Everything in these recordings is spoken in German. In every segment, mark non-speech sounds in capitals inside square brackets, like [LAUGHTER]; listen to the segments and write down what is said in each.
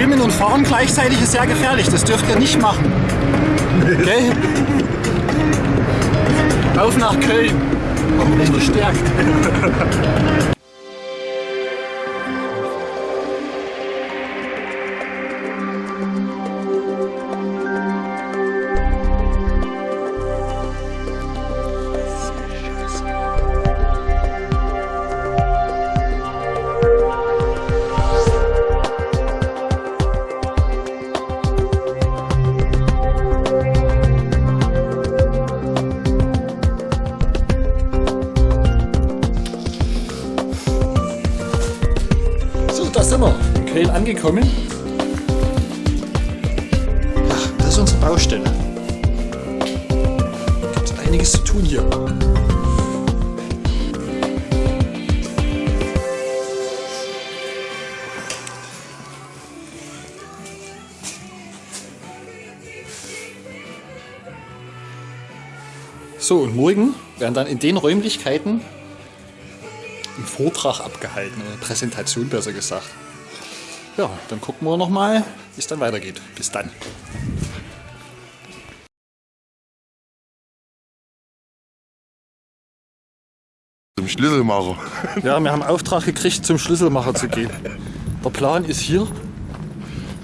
Filmen und Fahren gleichzeitig ist sehr gefährlich. Das dürft ihr nicht machen. Okay? Auf nach Köln. Nicht gestärkt. Angekommen. Ach, das ist unsere Baustelle. Gibt einiges zu tun hier. So, und morgen werden dann in den Räumlichkeiten ein Vortrag abgehalten, eine Präsentation besser gesagt. Ja, dann gucken wir nochmal, wie es dann weitergeht. Bis dann. Zum Schlüsselmacher. [LAUGHS] Ja, wir haben Auftrag gekriegt, zum Schlüsselmacher zu gehen. Der Plan ist hier.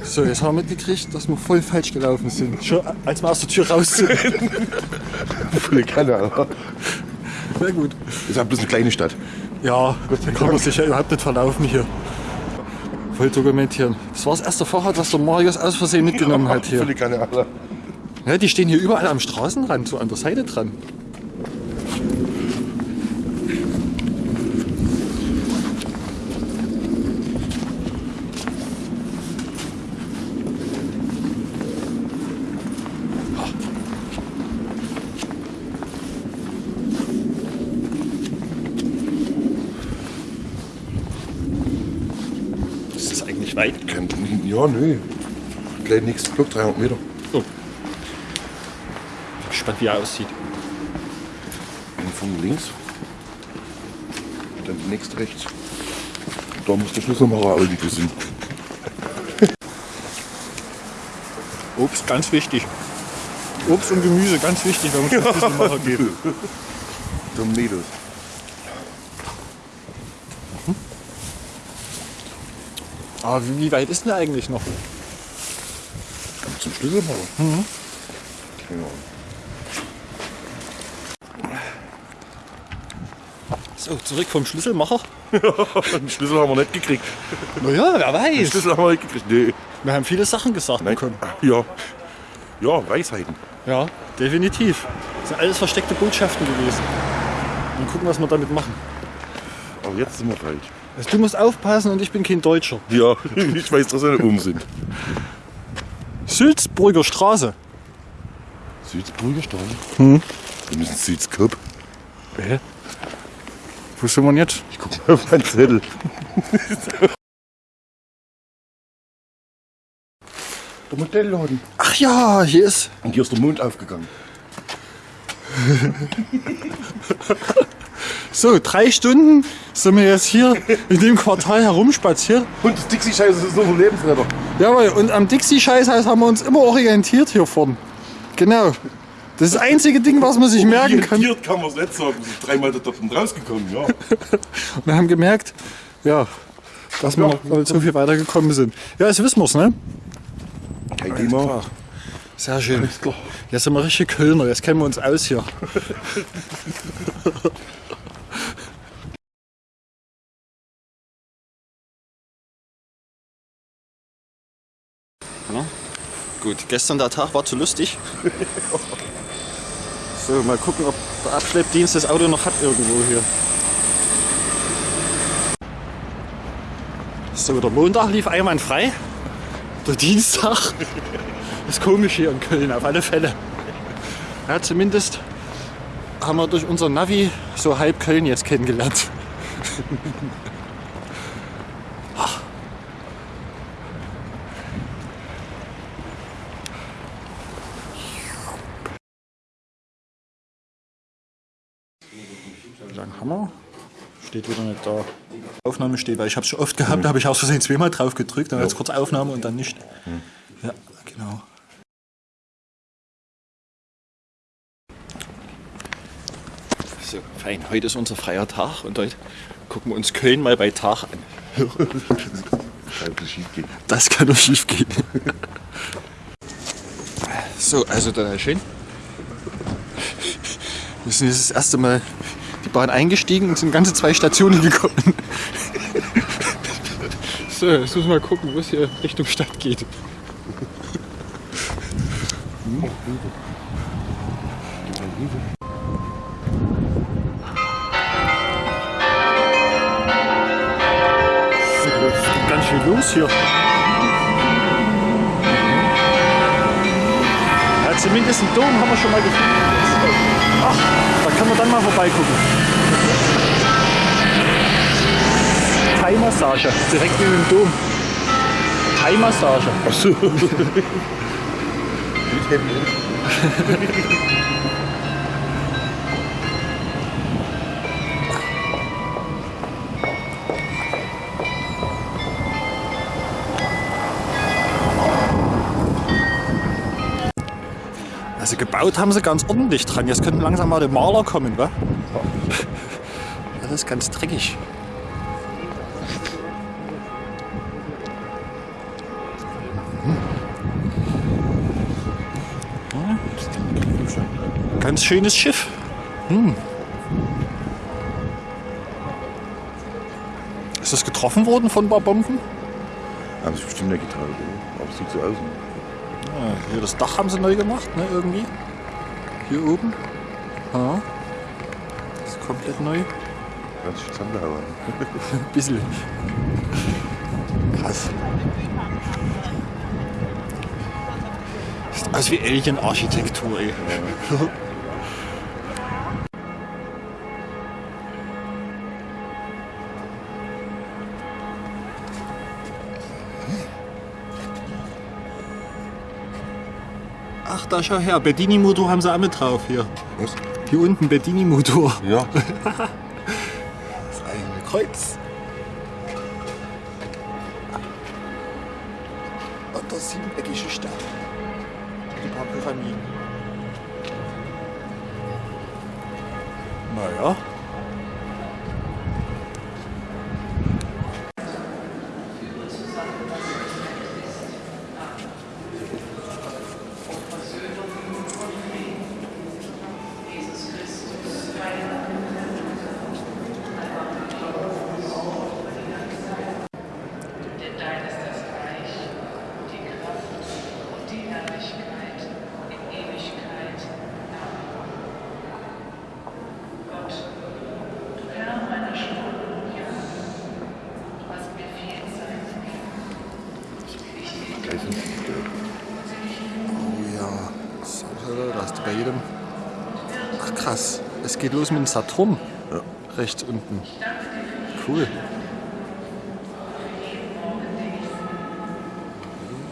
So, jetzt haben wir mitgekriegt, dass wir voll falsch gelaufen sind. Schon als wir aus der Tür raus sind. [LAUGHS] Volle Kanne, Alter. Na gut. Ist ja bloß eine kleine Stadt. Ja, da kann man sich ja überhaupt nicht verlaufen hier. Voll dokumentieren. Das war das erste Fahrrad, was der Marius aus Versehen mitgenommen hat hier. Volle Kanne, Alter. Ja, die stehen hier überall am Straßenrand, so an der Seite dran. Ist das eigentlich weit? Kein- Ja, nö. Gleich nächsten Block, 300 Meter. Oh. Gespannt, wie er aussieht. Von links. Dann die nächste rechts. Da muss der Schlüsselmacher auch liegen sind. [LAUGHS] Obst, ganz wichtig. Obst und Gemüse, ganz wichtig, wenn man Schlüsselmacher geht. [LAUGHS] Zum Aber wie, wie weit ist denn der eigentlich noch? Zum Schlüsselmacher? Mhm. Ahnung. So, zurück vom Schlüsselmacher. [LAUGHS] Den Schlüssel haben wir nicht gekriegt. Naja, wer Den weiß. Schlüssel haben wir nicht gekriegt. Nee. Wir haben viele Sachen gesagt Nein. bekommen. Ja. Ja, Weisheiten. Ja, definitiv. Das sind alles versteckte Botschaften gewesen. Mal gucken, was wir damit machen. Aber jetzt sind wir falsch. Also, du musst aufpassen und ich bin kein Deutscher. Ja, [LAUGHS] ich weiß, dass wir oben sind. Sülzburger Straße. Südsburger Straße? Hm. Wir müssen Südskop. Hä? Wo sind wir denn jetzt? Ich guck mal auf meinen Zettel. Der Modellladen. Ach ja, hier ist. Und hier ist der Mond aufgegangen. [LAUGHS] So, drei Stunden sind wir jetzt hier in dem Quartal herumspaziert. Und das Dixie-Scheiße ist unser Lebensretter. Jawohl, und am Dixie-Scheißhaus haben wir uns immer orientiert hier vorne. Genau. Das ist das einzige Ding, was man sich merken kann. Orientiert kann man es nicht sagen. Wir sind dreimal da dort rausgekommen, ja. [LAUGHS] Wir haben gemerkt, ja, dass wir noch nicht so viel weitergekommen sind. Ja, jetzt wissen wir es, ne? Kein Thema. Sehr schön. Jetzt sind wir richtig Kölner, jetzt kennen wir uns aus hier. [LAUGHS] gut, gestern der Tag war zu lustig. [LAUGHS] So, mal gucken, ob der Abschleppdienst das Auto noch hat irgendwo hier. So, der Montag lief einwandfrei. Der Dienstag [LAUGHS] ist komisch hier in Köln, auf alle Fälle. Ja, zumindest haben wir durch unser Navi so halb Köln jetzt kennengelernt. [LAUGHS] Wir? Steht wieder nicht da. Aufnahme steht, weil ich habe es schon oft gehabt, da habe ich aus Versehen zweimal drauf gedrückt, dann jetzt kurz Aufnahme und dann nicht. Ja, genau. So, fein. Heute ist unser freier Tag und heute gucken wir uns Köln mal bei Tag an. Das kann doch schief gehen. So, also dann schön. Wir sind jetzt das erste Mal die Bahn eingestiegen und sind ganze zwei Stationen [LAUGHS] gekommen. So, jetzt müssen wir mal gucken, wo es hier Richtung Stadt geht. Ganz schön los hier. Ja, zumindest einen Dom haben wir schon mal gefunden. Da kann man dann mal vorbeigucken. Thai-Massage, direkt neben dem Dom. Thai-Massage. Ach [LAUGHS] [LAUGHS] Also gebaut haben sie ganz ordentlich dran. Jetzt könnten langsam mal die Maler kommen, wa? Alles ganz dreckig. Hm. Ganz schönes Schiff. Hm. Ist das getroffen worden von ein paar Bomben? Haben sie bestimmt eine Gitarre, oder? Aber es sieht so aus. Ja, hier das Dach haben sie neu gemacht, ne, irgendwie. Hier oben. Ja. Das ist komplett neu. Ganz schön zusammengehauen. [LAUGHS] Ein bisschen. Krass. Sieht aus wie Alien-Architektur, ey. [LAUGHS] Ach, da schau her, Bedini-Motor haben sie auch mit drauf hier. Was? Hier unten Bedini-Motor. Ja. [LAUGHS] Das eigene Kreuz. Und der siebeneckige Stern. Die paar Pyramiden. Naja. Denn dein ist das Reich, die Kraft und die Herrlichkeit in Ewigkeit. Amen. Gott, du Herr meiner Stunden und Jahre, du hast mir viel Zeit gegeben. Ich Gleich sind sie. Oh ja. So, da hast du bei jedem. Ach krass. Es geht los mit dem Saturn. Ja. Rechts unten. Cool.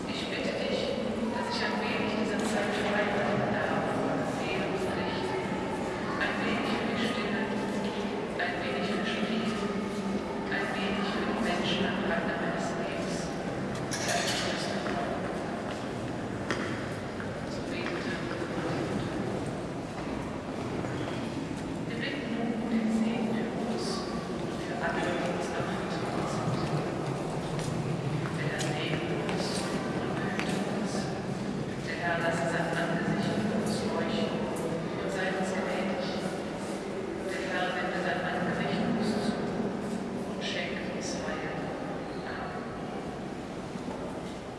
Ich bitte dich, dass ich ein wenig dieser Zeit frei bleiben darf, Seele und Pflicht. Ein wenig für die Stille, ein wenig für Spiel, ein wenig für die Menschen am Rande meines Lebens. Der Entschluss So betete Wir bitten nun um den Segen für uns und für alle, die uns anvertraut sind. Der Herr segne uns und behüte uns. Der Herr lasse sein Angesicht über uns leuchten und sei uns gnädig. Der Herr wende sein Angesicht uns zu und schenke uns Heil. Amen.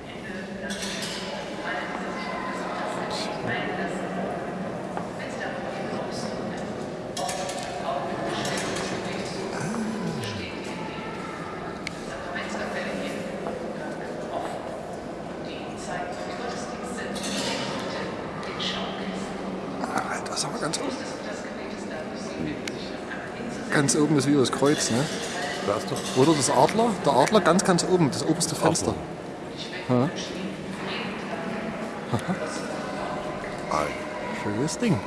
Ende der allen, die sich auf das Passage einlassen. Wenn sie darüber hinauskommen, Augen gestellt zu Jesus, steht in dem Sakramentskapelle hier offen. Die Zeit für Gottesdienst sind den Schaukisten. Ah, das ist aber ganz oben. Wusstest du, dass gewähltes dadurch sich auf einmal hinzusetzen? Ganz oben ist wieder das Kreuz, ne? Oder das Adler? Der Adler ganz, ganz oben, das oberste Fenster. Ja. Schönes Ding.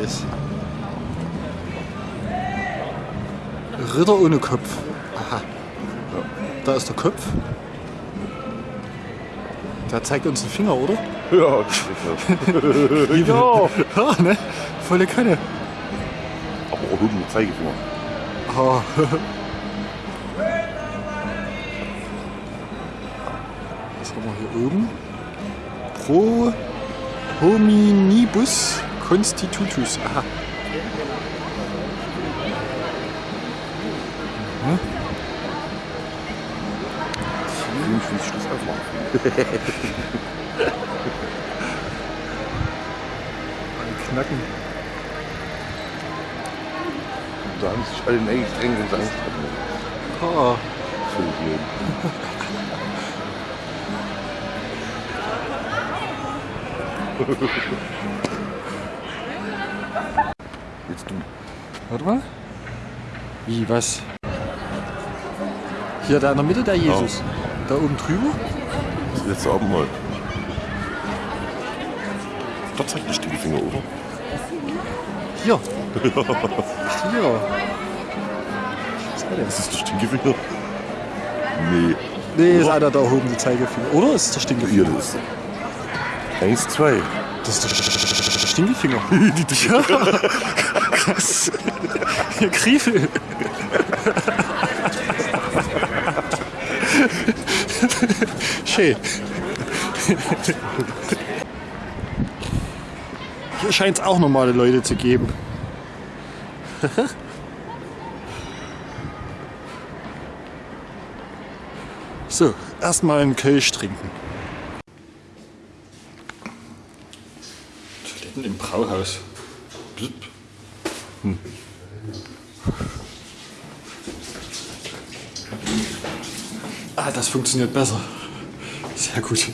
Alles? Ritter ohne Kopf. Aha. Da ist der Kopf. Der zeigt uns den Finger, oder? [LAUGHS] Ja, ist richtig. [LAUGHS] ja. Ja, ne? Volle Kanne. Aber auch mit Zeigefinger. Ah. [LAUGHS] Was haben wir hier oben? Pro hominibus constitutus. Aha. Ich will Schluss aufmachen. Knacken. Da haben sich alle wenn sie Angst hatten. Ah. Völlig leben. [LAUGHS] Jetzt du. Warte mal. Wie, was? Hier, da in der Mitte der Jesus. Da oben drüber? Das letzte Abendmahl. Da zeigt der Stinkefinger, oder? Hier. [LAUGHS] Hier. Was war Ist das? das der Stinkefinger? Nee. Nee, ist einer da oben, die Zeigefinger. Oder ist der Stinkefinger? Hier, das ist. Eins, zwei. Das ist der Stinkefinger. [LAUGHS] ja. Krass. Griefel. Schön. Hier scheint es auch normale Leute zu geben. [LAUGHS] so, erstmal einen Kölsch trinken. Blub. Hm. Ah, das funktioniert besser. Sehr gut.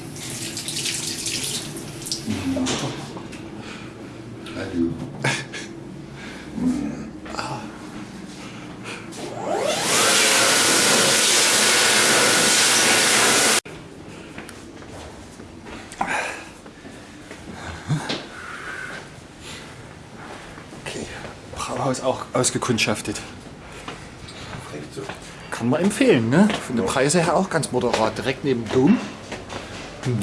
Okay. Brauhaus auch ausgekundschaftet. Kann man empfehlen, ne? Von den Preisen her auch ganz moderat. Direkt neben dem Dom. Die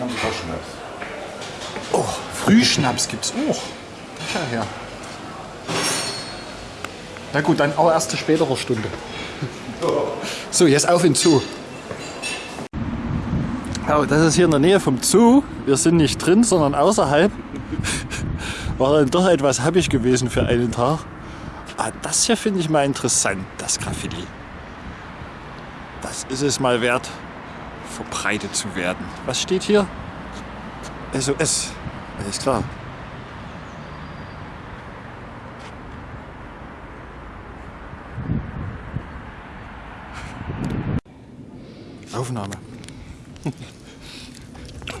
haben sogar Schnaps. Oh, Frühschnaps gibt's auch. Schau her. Na gut, dann auch erst zu späterer Stunde. So, jetzt auf in den Oh, das ist hier in der Nähe vom Zoo. Wir sind nicht drin, sondern außerhalb. [LAUGHS] War dann doch etwas happig gewesen für einen Tag. Ah, das hier finde ich mal interessant, das Graffiti. Das ist es mal wert, verbreitet zu werden. Was steht hier? SOS. Alles klar. Aufnahme. [LAUGHS]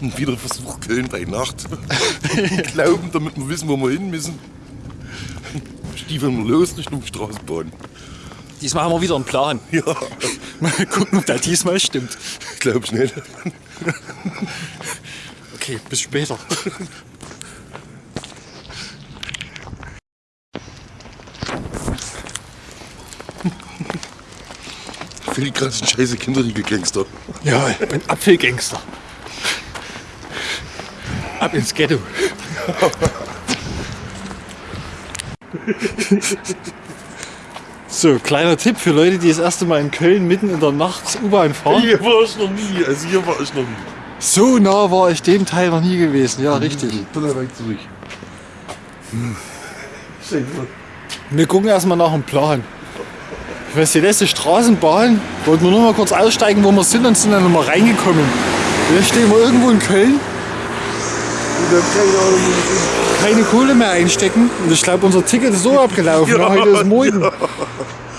Und wieder Versuch Köln bei Nacht. Glauben, damit wir wissen, wo wir hin müssen. Stiefeln wir los Richtung Straßenbahn. Diesmal haben wir wieder einen Plan. Ja, Mal gucken, ob der diesmal stimmt. glaub ich nicht. Okay, bis später. Ein scheiße Kinderriegel-Gangster. Ja, bin Apfelgangster. Ab ins Ghetto. So, kleiner Tipp für Leute, die das erste Mal in Köln mitten in der Nacht U-Bahn fahren. Hier war ich noch nie, also hier war ich noch nie. So nah war ich dem Teil noch nie gewesen. Ja, richtig. Dann weg zurück. Wir gucken erstmal nach dem Plan. Ich weiß, die letzte Straßenbahn, wollten wir nur mal kurz aussteigen, wo wir sind und sind dann nochmal reingekommen. Jetzt stehen wir irgendwo in Köln, keine Kohle mehr einstecken und ich glaube, unser Ticket ist so [LAUGHS] abgelaufen. Ja, heute ist morgen.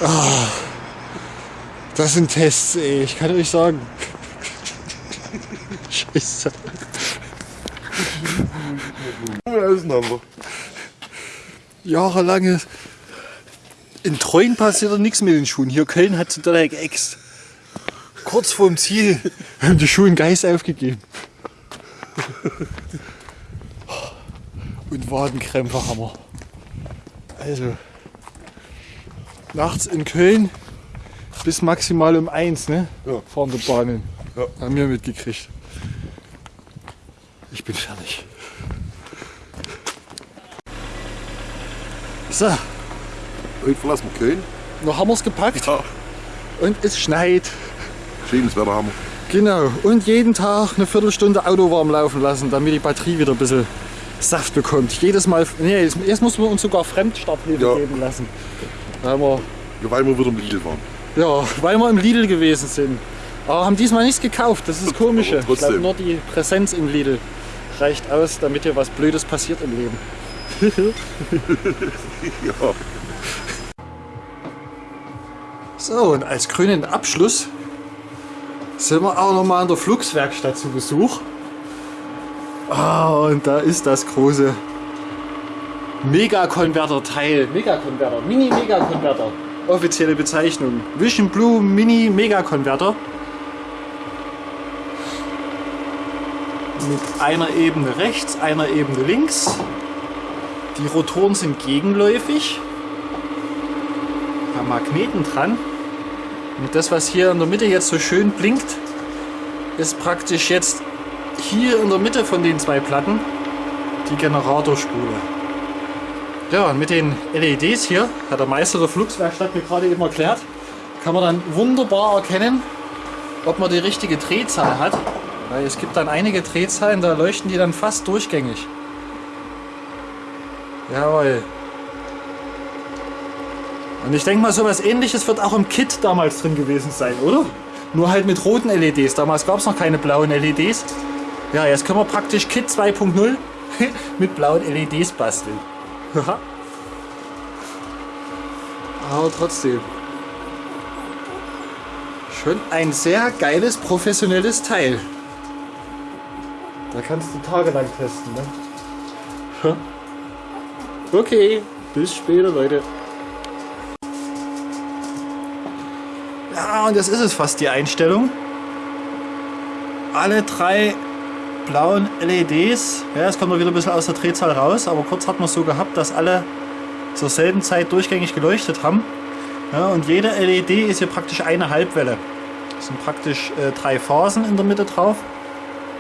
Ah, das sind Tests, ey. Ich kann euch sagen. [LAUGHS] Scheiße. Auseinander. Jahrelange. In Treuen passiert nichts mit den Schuhen. Hier Köln hat sie direkt Ex. Kurz vorm Ziel. [LAUGHS] Haben die Schuhe Geist aufgegeben. Und Wadenkrämpfe haben wir. Also, nachts in Köln bis maximal um eins, ne? Ja. Fahren die Bahnen. Ja. Haben wir mitgekriegt. Ich bin fertig. So, Heute verlassen wir Köln. noch haben wir es gepackt Ja. und es schneit. Schönes Wetter haben wir. Genau. Und jeden Tag eine Viertelstunde Auto warm laufen lassen, damit die Batterie wieder ein bisschen Saft bekommt. Jedes Mal. Nee, jetzt, jetzt muss man uns sogar Fremdstarthilfe Ja. geben lassen. Haben wir, Ja, weil wir wieder im Lidl waren. ja, weil wir im Lidl gewesen sind. Aber haben diesmal nichts gekauft. Das ist das Komische. Ich glaube, nur die Präsenz im Lidl reicht aus, damit dir was Blödes passiert im Leben. [LAUGHS] [LAUGHS] Ja. So, und als grünen Abschluss sind wir auch nochmal in der Flugswerkstatt zu Besuch. Ah, und da ist das große Megakonverter-Teil. Megakonverter, Mini-Megakonverter. Offizielle Bezeichnung. Vision Blue Mini Megakonverter. Mit einer Ebene rechts, einer Ebene links. Die Rotoren sind gegenläufig. Da Magneten dran. Und das, was hier in der Mitte jetzt so schön blinkt, ist praktisch jetzt hier in der Mitte von den zwei Platten die Generatorspule. Ja, und mit den LEDs hier, hat der Meister der Flugswerkstatt mir gerade eben erklärt, kann man dann wunderbar erkennen, ob man die richtige Drehzahl hat. Weil es gibt dann einige Drehzahlen, da leuchten die dann fast durchgängig. Jawohl. Und ich denke mal, sowas ähnliches wird auch im Kit damals drin gewesen sein, oder? Nur halt mit roten LEDs. Damals gab es noch keine blauen LEDs. Ja, jetzt können wir praktisch Kit 2.0 [LAUGHS] mit blauen LEDs basteln. Aber trotzdem. Schon ein sehr geiles, professionelles Teil. Da kannst du tagelang testen, ne? Okay, bis später, Leute. Ja, und das ist es fast, die Einstellung. Alle drei blauen LEDs, ja, es kommt noch wieder ein bisschen aus der Drehzahl raus, aber kurz hat man es so gehabt, dass alle zur selben Zeit durchgängig geleuchtet haben. Ja, und jede LED ist hier praktisch eine Halbwelle. Es sind praktisch äh, drei Phasen in der Mitte drauf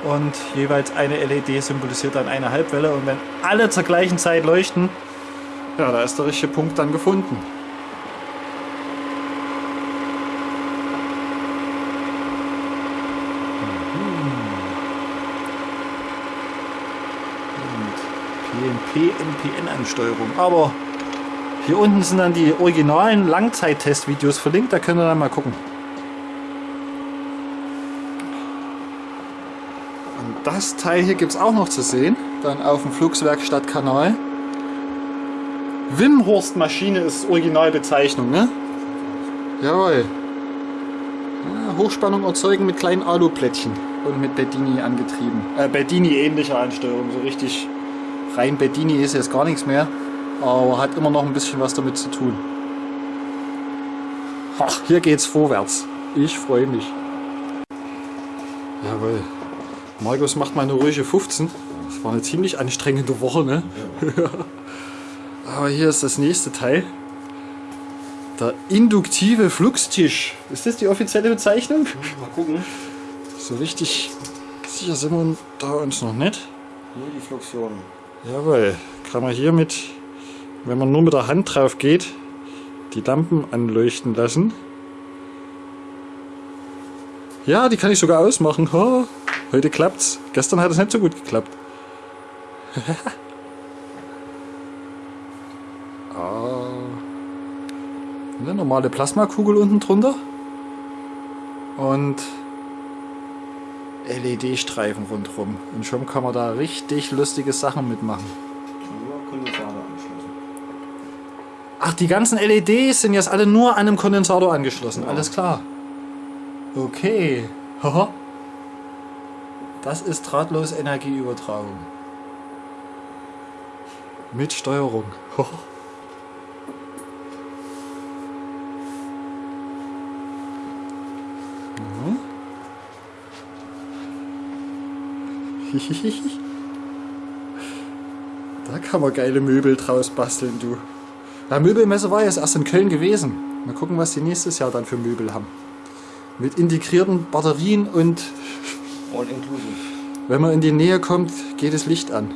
und jeweils eine LED symbolisiert dann eine Halbwelle und wenn alle zur gleichen Zeit leuchten, ja, da ist der richtige Punkt dann gefunden. PNP, NPN-Ansteuerung. Aber hier unten sind dann die originalen Langzeittestvideos verlinkt, da könnt ihr dann mal gucken. Und das Teil hier gibt es auch noch zu sehen, dann auf dem Flugswerkstatt-Kanal. Wimhorst-Maschine ist Originalbezeichnung, ne? Jawohl. Ja, Hochspannung erzeugen mit kleinen Aluplättchen und mit Bedini angetrieben. Äh, Bedini ähnliche Ansteuerung, so richtig rein Bedini ist jetzt gar nichts mehr, aber hat immer noch ein bisschen was damit zu tun. Ach, hier geht's vorwärts. Ich freue mich. Jawohl. Markus macht mal eine ruhige 15. Das war eine ziemlich anstrengende Woche, ne? [LAUGHS] aber hier ist das nächste Teil. Der induktive Fluxtisch. Ist das die offizielle Bezeichnung? Mal gucken. So richtig sicher sind wir da uns noch nicht. Nur die Fluxion. Jawohl, kann man hier mit, wenn man nur mit der Hand drauf geht, die Lampen anleuchten lassen. Ja, die kann ich sogar ausmachen. Ha, heute klappt's. Gestern hat es nicht so gut geklappt. [LAUGHS] ah, eine normale Plasmakugel unten drunter. Und LED-Streifen rundherum. Und schon kann man da richtig lustige Sachen mitmachen. Ach, die ganzen LEDs sind jetzt alle nur an einem Kondensator angeschlossen. Alles klar. Okay. Haha. Das ist drahtlos Energieübertragung. Mit Steuerung. [LAUGHS] da kann man geile Möbel draus basteln, du. Ja, Möbelmesse war jetzt erst in Köln gewesen. Mal gucken, was die nächstes Jahr dann für Möbel haben. Mit integrierten Batterien und All inclusive. wenn man in die Nähe kommt, geht das Licht an.